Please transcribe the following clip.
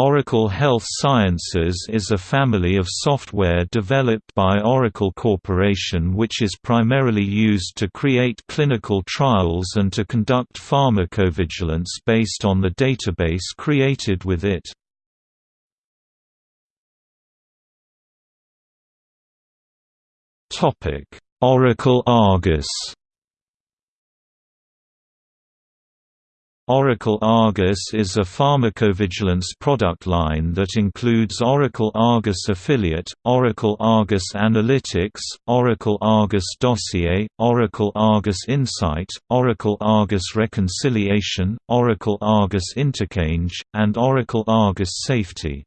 Oracle Health Sciences is a family of software developed by Oracle Corporation which is primarily used to create clinical trials and to conduct pharmacovigilance based on the database created with it. Oracle Argus Oracle Argus is a pharmacovigilance product line that includes Oracle Argus Affiliate, Oracle Argus Analytics, Oracle Argus Dossier, Oracle Argus Insight, Oracle Argus Reconciliation, Oracle Argus Interchange, and Oracle Argus Safety.